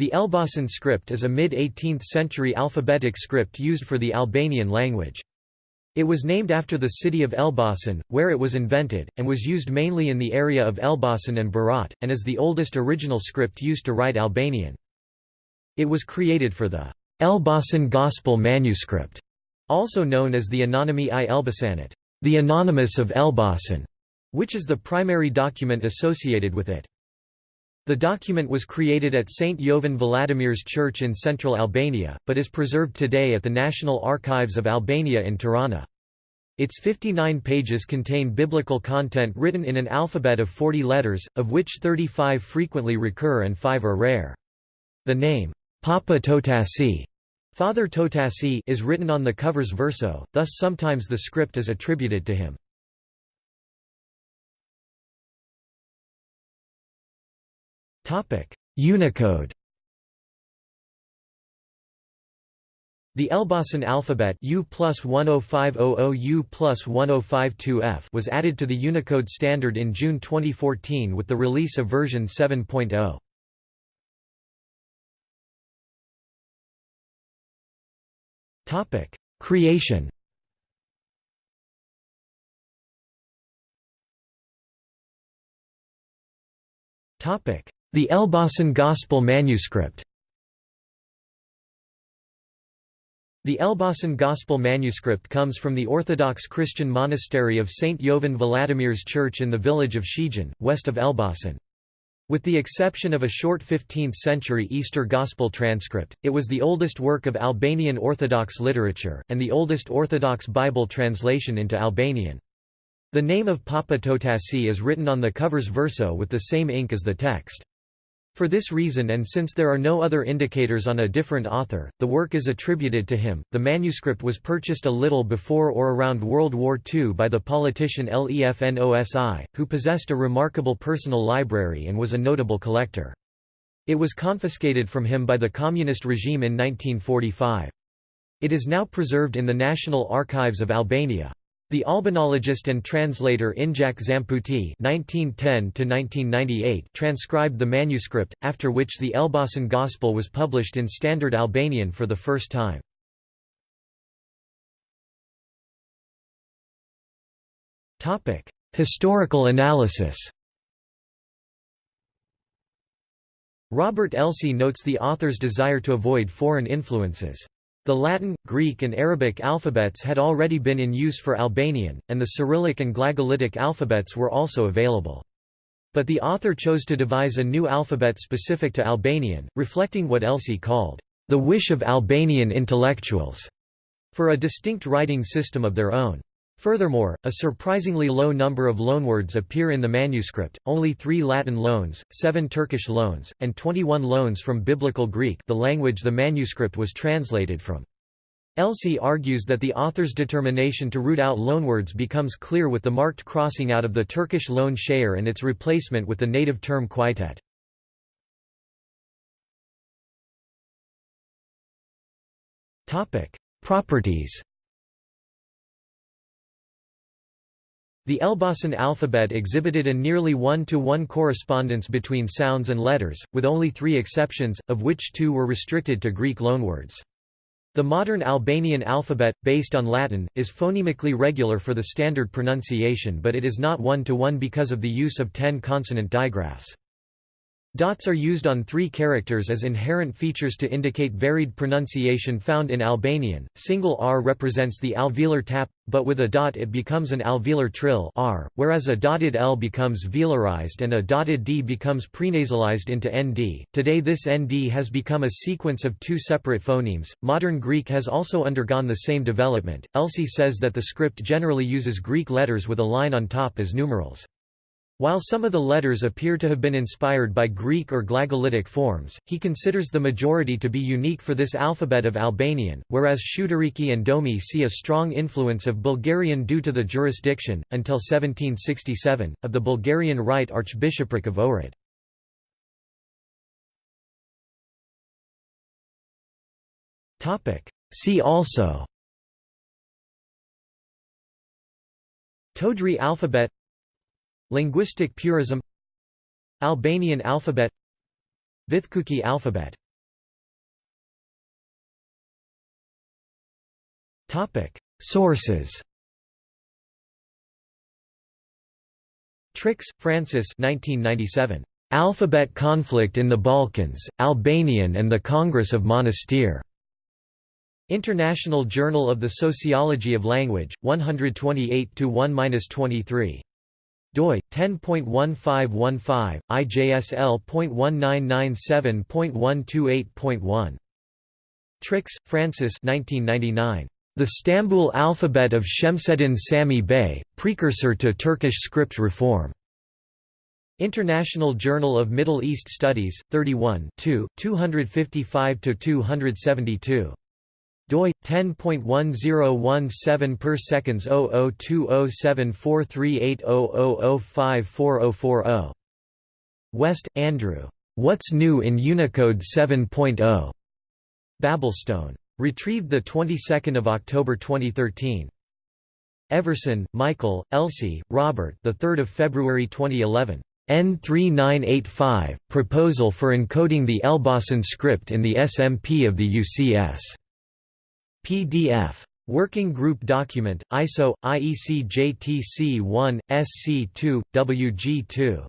The Elbasan script is a mid-18th century alphabetic script used for the Albanian language. It was named after the city of Elbasan, where it was invented, and was used mainly in the area of Elbasan and Berat, and is the oldest original script used to write Albanian. It was created for the Elbasan Gospel Manuscript, also known as the Anonymi i Elbasanit, the Anonymous of Elbasan, which is the primary document associated with it. The document was created at St. Jovan Vladimir's Church in central Albania, but is preserved today at the National Archives of Albania in Tirana. Its 59 pages contain biblical content written in an alphabet of 40 letters, of which 35 frequently recur and 5 are rare. The name, Papa Totasi Father Totasi is written on the cover's verso, thus sometimes the script is attributed to him. Unicode. The Elbasan alphabet U plus 10500 U plus 1052F was added to the Unicode standard in June 2014 with the release of version 7.0. Topic: Creation. Topic: the Elbasan Gospel Manuscript The Elbasan Gospel Manuscript comes from the Orthodox Christian monastery of St. Jovan Vladimir's Church in the village of Shijon, west of Elbasan. With the exception of a short 15th-century Easter Gospel transcript, it was the oldest work of Albanian Orthodox literature, and the oldest Orthodox Bible translation into Albanian. The name of Papa Totasi is written on the cover's verso with the same ink as the text. For this reason and since there are no other indicators on a different author, the work is attributed to him. The manuscript was purchased a little before or around World War II by the politician Lef Nosi, who possessed a remarkable personal library and was a notable collector. It was confiscated from him by the communist regime in 1945. It is now preserved in the National Archives of Albania. The Albanologist and translator Injac Zamputi (1910–1998) transcribed the manuscript, after which the Elbasan Gospel was published in Standard Albanian for the first time. Historical analysis. Robert Elsie notes the author's desire to avoid foreign influences. The Latin, Greek and Arabic alphabets had already been in use for Albanian, and the Cyrillic and Glagolitic alphabets were also available. But the author chose to devise a new alphabet specific to Albanian, reflecting what Elsie called, "...the wish of Albanian intellectuals", for a distinct writing system of their own. Furthermore, a surprisingly low number of loanwords appear in the manuscript, only three Latin loans, seven Turkish loans, and 21 loans from Biblical Greek the language the manuscript was translated from. Elsie argues that the author's determination to root out loanwords becomes clear with the marked crossing out of the Turkish loan shayr and its replacement with the native term qytet. Properties The Elbasan alphabet exhibited a nearly one-to-one -one correspondence between sounds and letters, with only three exceptions, of which two were restricted to Greek loanwords. The modern Albanian alphabet, based on Latin, is phonemically regular for the standard pronunciation but it is not one-to-one -one because of the use of ten consonant digraphs. Dots are used on three characters as inherent features to indicate varied pronunciation found in Albanian. Single R represents the alveolar tap, but with a dot it becomes an alveolar trill R, whereas a dotted L becomes velarized and a dotted D becomes prenasalized into ND. Today this ND has become a sequence of two separate phonemes. Modern Greek has also undergone the same development. Elsie says that the script generally uses Greek letters with a line on top as numerals. While some of the letters appear to have been inspired by Greek or Glagolitic forms, he considers the majority to be unique for this alphabet of Albanian, whereas Shuteriqi and Domi see a strong influence of Bulgarian due to the jurisdiction, until 1767, of the Bulgarian Right Archbishopric of Ohrid. See also Todri alphabet Linguistic purism Albanian alphabet Vithkuki alphabet Sources Trix, Frances 1997. Alphabet Conflict in the Balkans, Albanian and the Congress of Monastir. International Journal of the Sociology of Language, 128 1 23 doi 10.1515 IJSL.1997.128.1 Trix, Frances 1999 The Stambul Alphabet of Shemseddin Sami Bey precursor to Turkish script reform. International Journal of Middle East Studies 31 255 272 doi 10.1017 per seconds 0020743800054040 West, Andrew. What's New in Unicode 7.0? Babelstone. Retrieved the 22nd of October 2013. Everson, Michael, Elsie, Robert. The 3rd of February 2011. N3985 Proposal for encoding the Elbasan script in the SMP of the UCS. PDF. Working Group Document, ISO, IEC JTC 1, SC 2, WG 2.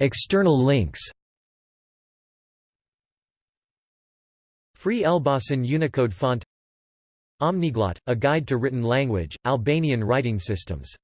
External links Free Elbasan Unicode font Omniglot, a guide to written language, Albanian writing systems